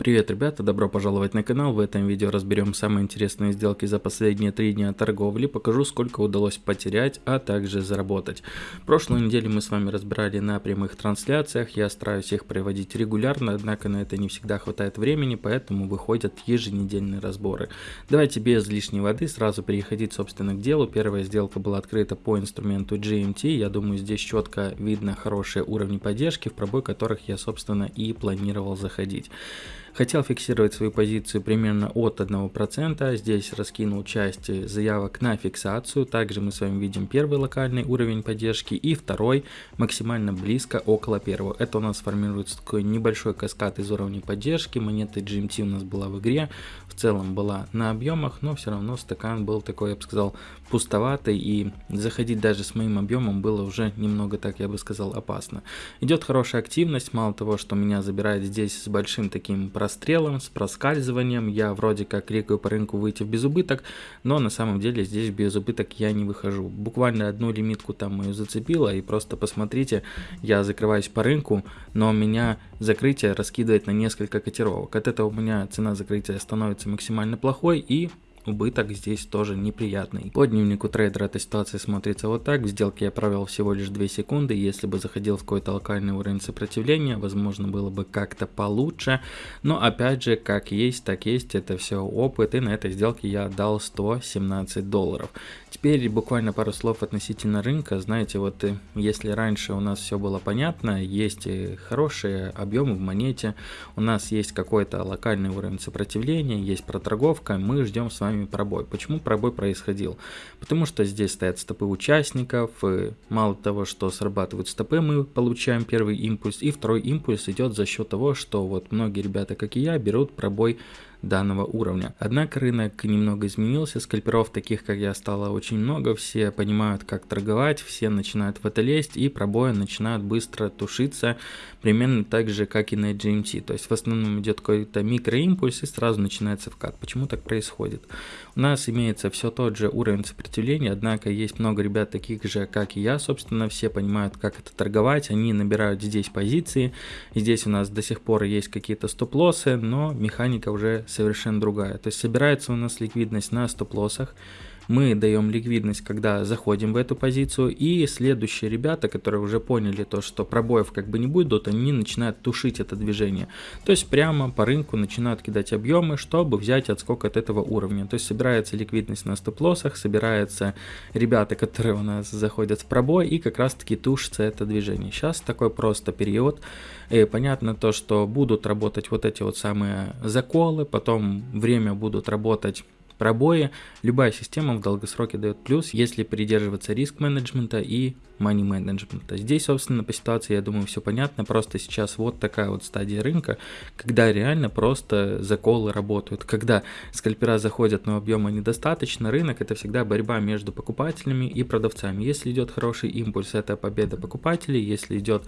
Привет, ребята, добро пожаловать на канал. В этом видео разберем самые интересные сделки за последние три дня торговли, покажу сколько удалось потерять, а также заработать. Прошлую неделю мы с вами разбирали на прямых трансляциях, я стараюсь их проводить регулярно, однако на это не всегда хватает времени, поэтому выходят еженедельные разборы. Давайте без лишней воды сразу переходить собственно к делу. Первая сделка была открыта по инструменту GMT, я думаю здесь четко видно хорошие уровни поддержки, в пробой которых я собственно и планировал заходить. Хотел фиксировать свою позицию примерно от 1%, здесь раскинул часть заявок на фиксацию, также мы с вами видим первый локальный уровень поддержки и второй максимально близко около первого. Это у нас формируется такой небольшой каскад из уровней поддержки, монеты GMT у нас была в игре, в целом была на объемах, но все равно стакан был такой, я бы сказал, пустоватый и заходить даже с моим объемом было уже немного так, я бы сказал, опасно. Идет хорошая активность, мало того, что меня забирает здесь с большим таким прострелом, с проскальзыванием. Я вроде как кликаю по рынку выйти в безубыток, но на самом деле здесь в безубыток я не выхожу. Буквально одну лимитку там мою зацепило, и просто посмотрите, я закрываюсь по рынку, но меня закрытие раскидывает на несколько котировок. От этого у меня цена закрытия становится максимально плохой и убыток здесь тоже неприятный. По дневнику трейдера эта ситуация смотрится вот так. В сделке я провел всего лишь 2 секунды. Если бы заходил в какой-то локальный уровень сопротивления, возможно было бы как-то получше. Но опять же, как есть, так есть. Это все опыт. И на этой сделке я отдал 117 долларов. Теперь буквально пару слов относительно рынка. Знаете, вот э, если раньше у нас все было понятно, есть хорошие объемы в монете, у нас есть какой-то локальный уровень сопротивления, есть проторговка, мы ждем с вами пробой. Почему пробой происходил? Потому что здесь стоят стопы участников, и мало того, что срабатывают стопы, мы получаем первый импульс, и второй импульс идет за счет того, что вот многие ребята, как и я, берут пробой данного уровня. Однако рынок немного изменился, скальперов таких как я стало очень много, все понимают как торговать, все начинают в это лезть и пробои начинают быстро тушиться, примерно так же как и на GMT, то есть в основном идет какой-то микроимпульс и сразу начинается вкат. Почему так происходит? У нас имеется все тот же уровень сопротивления, однако есть много ребят таких же как и я, собственно, все понимают как это торговать, они набирают здесь позиции, здесь у нас до сих пор есть какие-то стоп-лоссы, но механика уже совершенно другая. То есть собирается у нас ликвидность на стоп-лоссах, мы даем ликвидность, когда заходим в эту позицию, и следующие ребята, которые уже поняли то, что пробоев как бы не будет, они начинают тушить это движение. То есть прямо по рынку начинают кидать объемы, чтобы взять отскок от этого уровня. То есть собирается ликвидность на стоп-лоссах, собираются ребята, которые у нас заходят в пробой, и как раз таки тушится это движение. Сейчас такой просто период. И понятно то, что будут работать вот эти вот самые заколы, потом время будут работать пробои. Любая система в долгосроке дает плюс, если придерживаться риск менеджмента и money менеджмента. Здесь, собственно, по ситуации, я думаю, все понятно. Просто сейчас вот такая вот стадия рынка, когда реально просто заколы работают. Когда скальпера заходят, но объема недостаточно, рынок это всегда борьба между покупателями и продавцами. Если идет хороший импульс, это победа покупателей. Если идет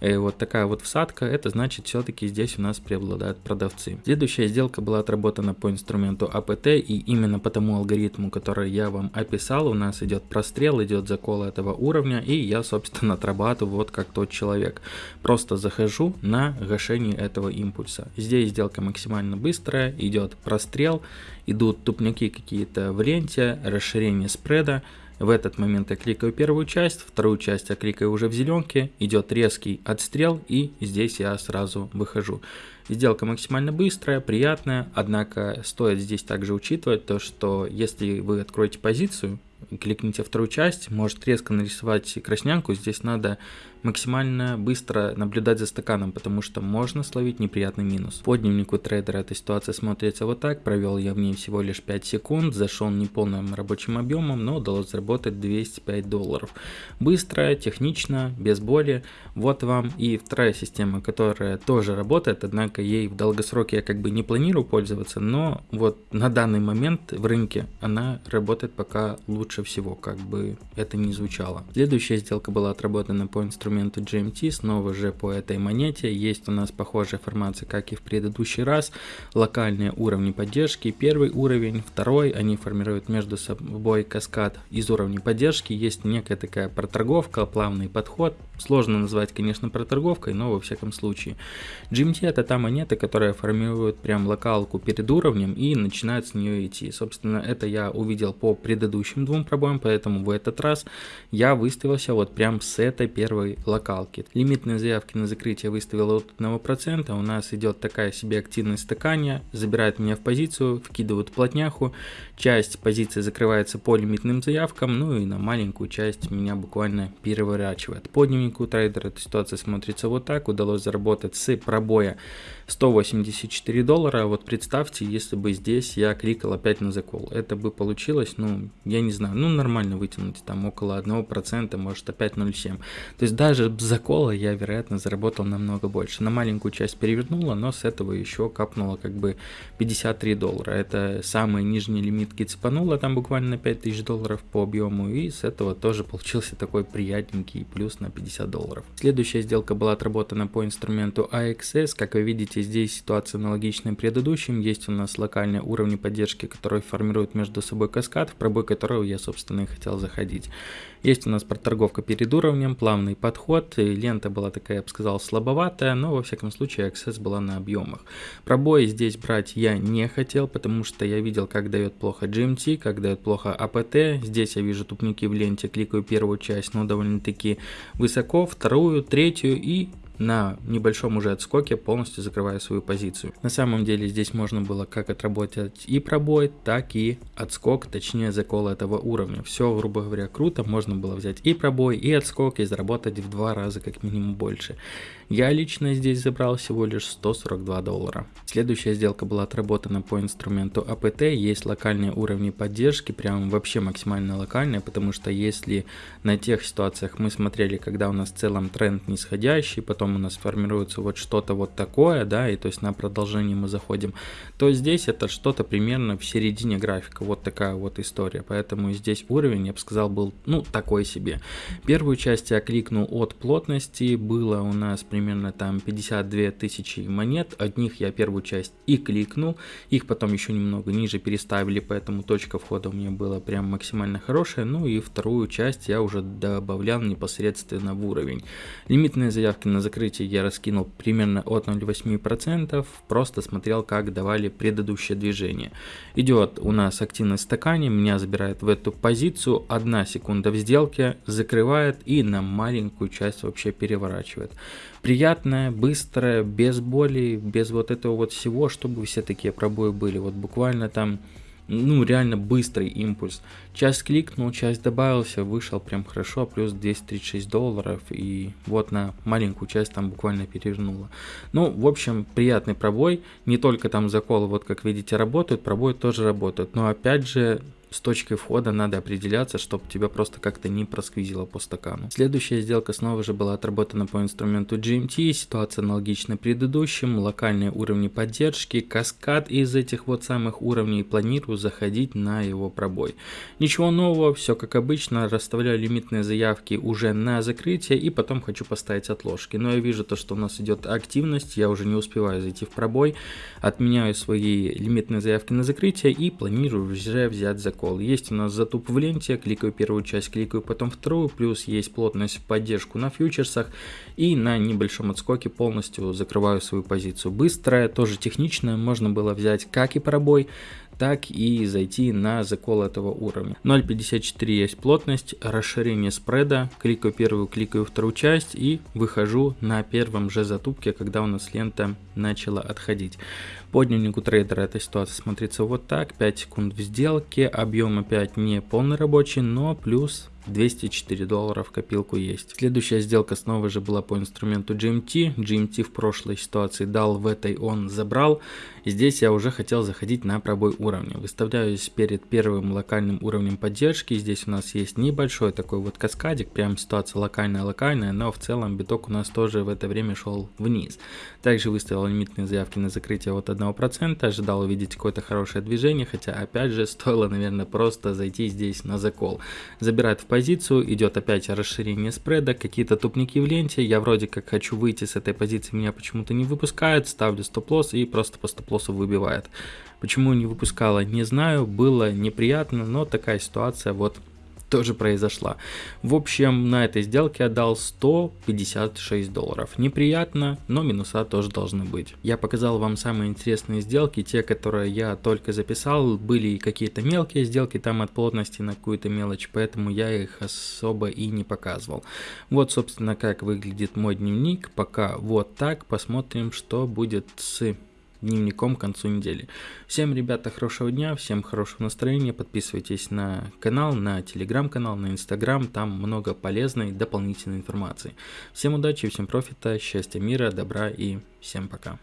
э, вот такая вот всадка, это значит все-таки здесь у нас преобладают продавцы. Следующая сделка была отработана по инструменту АПТ и именно по тому алгоритму, который я вам описал, у нас идет прострел, идет закол этого уровня, и я, собственно, отрабатываю вот как тот человек. Просто захожу на гашение этого импульса. Здесь сделка максимально быстрая, идет прострел, идут тупняки какие-то в ленте, расширение спреда, в этот момент я кликаю первую часть, вторую часть я кликаю уже в зеленке, идет резкий отстрел и здесь я сразу выхожу. Сделка максимально быстрая, приятная, однако стоит здесь также учитывать то, что если вы откроете позицию, кликните вторую часть, может резко нарисовать краснянку, здесь надо максимально быстро наблюдать за стаканом, потому что можно словить неприятный минус. По дневнику трейдера эта ситуация смотрится вот так, провел я в ней всего лишь 5 секунд, зашел не полным рабочим объемом, но удалось заработать 205 долларов. Быстро, технично, без боли, вот вам и вторая система, которая тоже работает, однако ей в долгосроке я как бы не планирую пользоваться, но вот на данный момент в рынке она работает пока лучше лучше всего, как бы это ни звучало. Следующая сделка была отработана по инструменту GMT, снова же по этой монете. Есть у нас похожая формация, как и в предыдущий раз. Локальные уровни поддержки. Первый уровень, второй, они формируют между собой каскад из уровней поддержки. Есть некая такая проторговка, плавный подход. Сложно назвать, конечно, проторговкой, но во всяком случае. GMT это та монета, которая формирует прям локалку перед уровнем и начинает с нее идти. Собственно, это я увидел по предыдущим двум пробоям, поэтому в этот раз я выставился вот прям с этой первой локалки. Лимитные заявки на закрытие выставил от 1%, у нас идет такая себе активность стакания, забирает меня в позицию, вкидывают плотняху, часть позиции закрывается по лимитным заявкам, ну и на маленькую часть меня буквально переворачивает. По дневнику трейдера эта ситуация смотрится вот так, удалось заработать с пробоя 184 доллара, вот представьте, если бы здесь я кликал опять на закол, это бы получилось, ну, я не знаю, ну, нормально вытянуть, там, около 1%, может, опять 0,7. То есть даже с закола я, вероятно, заработал намного больше. На маленькую часть перевернула, но с этого еще капнуло как бы 53 доллара. Это самый нижний лимит цепануло, там буквально на 5000 долларов по объему, и с этого тоже получился такой приятненький плюс на 50 долларов. Следующая сделка была отработана по инструменту AXS, как вы видите, здесь ситуация аналогичная предыдущим, есть у нас локальные уровни поддержки, которые формируют между собой каскад, в пробой которого я, собственно, и хотел заходить. Есть у нас проторговка перед уровнем, плавный подход, и лента была такая, я бы сказал, слабоватая, но во всяком случае Access была на объемах. Пробои здесь брать я не хотел, потому что я видел, как дает плохо GMT, как дает плохо APT. Здесь я вижу тупники в ленте, кликаю первую часть, но довольно-таки высоко, вторую, третью и на небольшом уже отскоке полностью закрывая свою позицию. На самом деле здесь можно было как отработать и пробой, так и отскок, точнее закол этого уровня. Все, грубо говоря, круто, можно было взять и пробой, и отскок, и заработать в два раза как минимум больше. Я лично здесь забрал всего лишь 142 доллара. Следующая сделка была отработана по инструменту APT, есть локальные уровни поддержки, прям вообще максимально локальные, потому что если на тех ситуациях мы смотрели, когда у нас в целом тренд нисходящий, потом у нас формируется вот что-то вот такое, да, и то есть на продолжение мы заходим, то здесь это что-то примерно в середине графика, вот такая вот история, поэтому здесь уровень, я бы сказал, был, ну, такой себе. Первую часть я кликнул от плотности, было у нас примерно там 52 тысячи монет, от них я первую часть и кликнул, их потом еще немного ниже переставили, поэтому точка входа у меня была прям максимально хорошая, ну и вторую часть я уже добавлял непосредственно в уровень. Лимитные заявки на закрытие я раскинул примерно от 0,8%, просто смотрел, как давали предыдущее движение. Идет у нас активность стакане, меня забирает в эту позицию, одна секунда в сделке, закрывает и на маленькую часть вообще переворачивает. Приятная, быстрая, без боли, без вот этого вот всего, чтобы все такие пробои были. Вот буквально там ну, реально быстрый импульс. Часть кликнул, часть добавился, вышел прям хорошо, плюс 236 долларов, и вот на маленькую часть там буквально перевернуло. Ну, в общем, приятный пробой, не только там заколы, вот как видите, работают, пробой тоже работают, но опять же, с точкой входа надо определяться, чтобы тебя просто как-то не просквизило по стакану. Следующая сделка снова же была отработана по инструменту GMT, ситуация аналогична предыдущим, локальные уровни поддержки, каскад из этих вот самых уровней, планирую заходить на его пробой. Ничего нового, все как обычно, расставляю лимитные заявки уже на закрытие и потом хочу поставить отложки. Но я вижу то, что у нас идет активность, я уже не успеваю зайти в пробой, отменяю свои лимитные заявки на закрытие и планирую уже взять закон прикол. Есть у нас затуп в ленте, кликаю первую часть, кликаю потом вторую, плюс есть плотность в поддержку на фьючерсах и на небольшом отскоке полностью закрываю свою позицию. Быстрая, тоже техничная, можно было взять как и пробой, так и зайти на закол этого уровня. 0.54 есть плотность, расширение спреда, кликаю первую, кликаю вторую часть и выхожу на первом же затупке, когда у нас лента начала отходить. По дневнику трейдера эта ситуация смотрится вот так, 5 секунд в сделке, объем опять не полный рабочий, но плюс 204 доллара в копилку есть. Следующая сделка снова же была по инструменту GMT. GMT в прошлой ситуации дал, в этой он забрал. Здесь я уже хотел заходить на пробой уровня. Выставляюсь перед первым локальным уровнем поддержки. Здесь у нас есть небольшой такой вот каскадик, прям ситуация локальная-локальная, но в целом биток у нас тоже в это время шел вниз. Также выставил лимитные заявки на закрытие от 1%, ожидал увидеть какое-то хорошее движение, хотя опять же стоило, наверное, просто зайти здесь на закол. Забирает в позицию, идет опять расширение спреда, какие-то тупники в ленте, я вроде как хочу выйти с этой позиции, меня почему-то не выпускают, ставлю стоп-лосс и просто по стоп стоп выбивает. Почему не выпускала, не знаю, было неприятно, но такая ситуация вот тоже произошла. В общем, на этой сделке отдал 156 долларов. Неприятно, но минуса тоже должны быть. Я показал вам самые интересные сделки, те, которые я только записал. Были какие-то мелкие сделки там от плотности на какую-то мелочь, поэтому я их особо и не показывал. Вот, собственно, как выглядит мой дневник. Пока вот так. Посмотрим, что будет с дневником к концу недели. Всем, ребята, хорошего дня, всем хорошего настроения. Подписывайтесь на канал, на телеграм-канал, на инстаграм. Там много полезной дополнительной информации. Всем удачи, всем профита, счастья, мира, добра и всем пока.